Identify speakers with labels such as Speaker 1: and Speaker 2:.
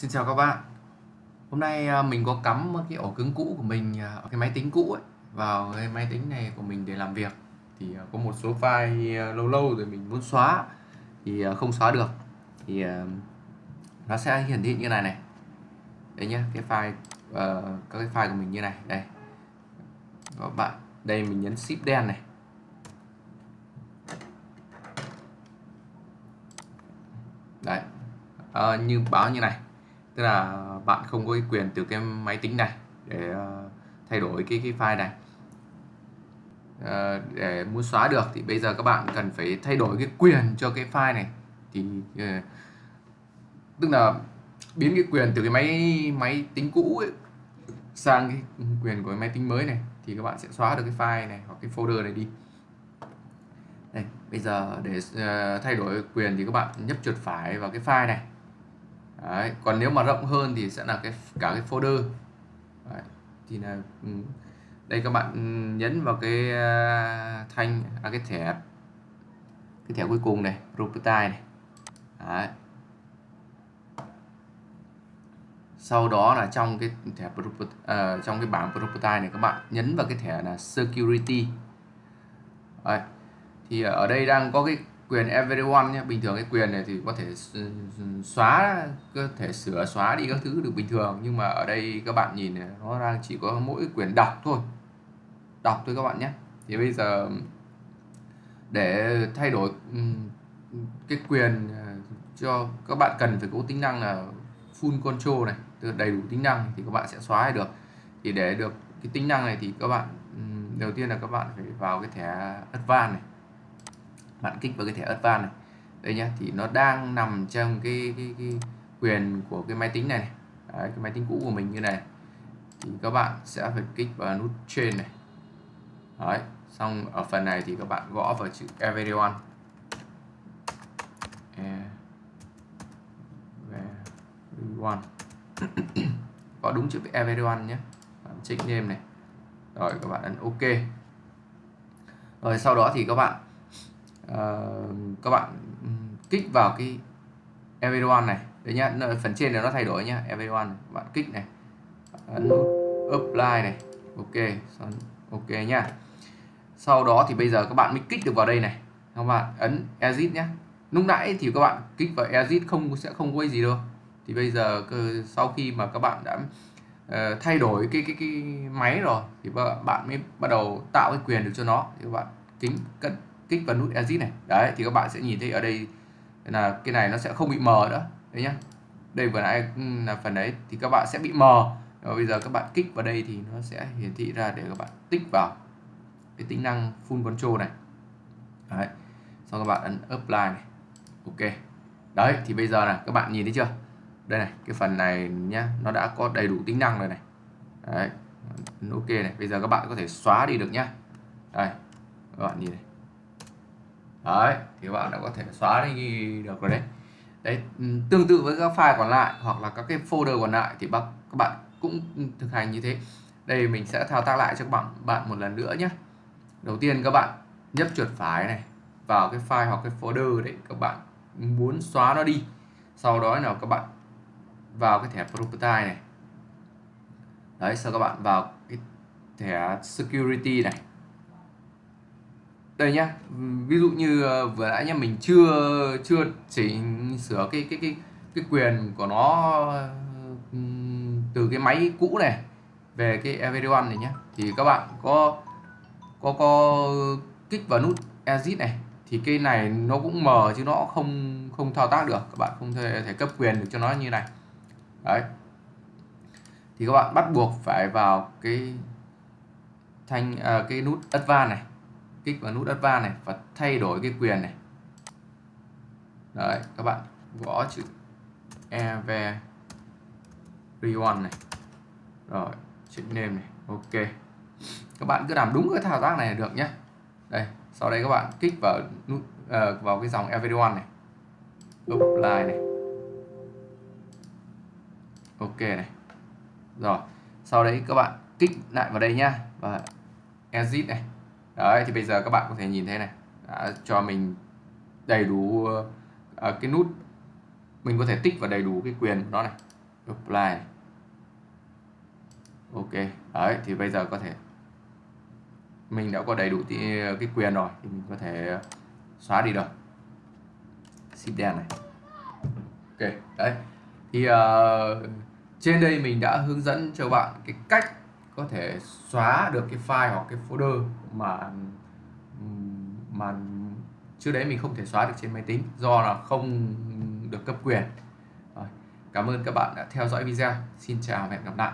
Speaker 1: Xin chào các bạn. Hôm nay à, mình có cắm cái ổ cứng cũ của mình ở cái máy tính cũ ấy vào cái máy tính này của mình để làm việc. Thì à, có một số file lâu lâu rồi mình muốn xóa thì không xóa được. Thì nó sẽ hiển thị như này này. Đây nhá, cái file uh, các cái file của mình như này, đây. Các bạn, đây mình nhấn shift đen này. Đấy. À, như báo như này tức là bạn không có cái quyền từ cái máy tính này để ờ, thay đổi cái cái file này. Ờ, để muốn xóa được thì bây giờ các bạn cần phải thay đổi cái quyền cho cái file này. Thì ờ, tức là biến cái quyền từ cái máy máy tính cũ ấy sang cái quyền của cái máy tính mới này thì các bạn sẽ xóa được cái file này hoặc cái folder này đi. Đây bây giờ để uh, thay đổi quyền thì các bạn nhấp chuột phải vào cái file này. Đấy. còn nếu mà rộng hơn thì sẽ là cái cả cái folder Đấy. thì là ừ. đây các bạn ừ, nhấn vào cái à, thanh à, cái thẻ cái thẻ cuối cùng này property này Đấy. sau đó là trong cái thẻ uh, trong cái bảng property này các bạn nhấn vào cái thẻ là security Đấy. thì ở đây đang có cái quyền everyone nhé. Bình thường cái quyền này thì có thể xóa có thể sửa xóa đi các thứ được bình thường. Nhưng mà ở đây các bạn nhìn này, nó đang chỉ có mỗi quyền đọc thôi. Đọc thôi các bạn nhé. Thì bây giờ để thay đổi cái quyền à, cho các bạn cần phải có tính năng là full control này tức đầy đủ tính năng thì các bạn sẽ xóa được. Thì để được cái tính năng này thì các bạn đầu tiên là các bạn phải vào cái thẻ advanced này bạn kích vào cái thẻ advanced này. Đây nhá thì nó đang nằm trong cái, cái, cái quyền của cái máy tính này, này. Đấy, cái máy tính cũ của mình như này. Thì các bạn sẽ phải kích vào nút trên này. Đấy, xong ở phần này thì các bạn gõ vào chữ everyone. Everyone. Có đúng chữ everyone nhé. Bạn check name này. Rồi các bạn ấn ok. Rồi sau đó thì các bạn uh, các bạn kích vào cái everyone này. Đấy nhá phần trên này nó thay đổi nhá. Everyone bạn kích này. Ấn nút apply này. Ok ok nhá. Sau đó thì bây giờ các bạn mới kích được vào đây này. Các bạn ấn exit nhé lúc nãy thì các bạn kích vào exit không sẽ không quay gì đâu. Thì bây giờ sau khi mà các bạn đã uh, thay đổi cái cái cái máy rồi thì bạn mới bắt đầu tạo cái quyền được cho nó. Thì các bạn kính cân kích vào nút exit này. Đấy, thì các bạn sẽ nhìn thấy ở đây là cái này nó sẽ không bị mờ nữa, đấy nhá. Đây vừa nãy ừ, là phần đấy, thì các bạn sẽ bị mờ. Và bây giờ các bạn kích vào đây thì nó sẽ hiển thị ra để các bạn tích vào cái tính năng full control này. Đấy, sau các bạn ấn apply này. Ok. Đấy, thì bây giờ là các bạn nhìn thấy chưa? Đây này, cái phần này nhá, nó đã có đầy đủ tính năng rồi này. Đấy, ok này, bây giờ các bạn có thể xóa đi được nhá. Đây, các bạn nhìn này đấy, thì các bạn đã có thể xóa đi được rồi đấy. Đấy ừ, tương tự với các file còn lại hoặc là các cái folder còn lại thì các bạn cũng thực hành như thế. Đây mình sẽ thao tác lại cho các bạn bạn một lần nữa nhé. Đầu tiên các bạn nhấp chuột phải này, vào cái file hoặc cái folder để các bạn muốn xóa nó đi. Sau đó là các bạn vào cái thẻ property này. Đấy, sau các bạn vào cái thẻ security này đây nhá ví dụ như ờ, vừa nãy nhá mình chưa chưa chỉnh sửa cái cái cái cái quyền của nó từ cái máy cũ này về cái everyone này nhé thì các bạn có có có kích vào nút exit này thì cái này nó cũng mờ chứ nó không không thao tác được. Các bạn không thể, thể cấp quyền được cho nó như này. Đấy. Thì các bạn bắt buộc phải vào cái thanh à, cái nút advanced này kích vào nút advanced này và thay đổi cái quyền này. Đấy các bạn gõ chữ everyone này. Rồi chữ name này ok. Các bạn cứ làm đúng cái thao tác này là được nhé. Đây sau đây các bạn kích vào nút uh, vào cái dòng everyone này. Apply này. Ok này. Rồi sau đấy các bạn kích lại vào đây nhá. Và exit này đấy thì bây giờ các bạn có thể nhìn thấy này. Đã cho mình đầy đủ uh, cái nút. Mình có thể tích vào đầy đủ cái quyền đó này. Apply. Ok đấy thì bây giờ có thể mình đã có đầy đủ cái quyền rồi thì mình có thể xóa đi được. Ship đen này. Ok đấy. Thì uh, trên đây mình đã hướng dẫn cho bạn cái cách có thể xóa được cái file hoặc cái folder mà mà trước đấy mình không thể xóa được trên máy tính do là không được cấp quyền rồi. cảm ơn các bạn đã theo dõi video xin chào và hẹn gặp lại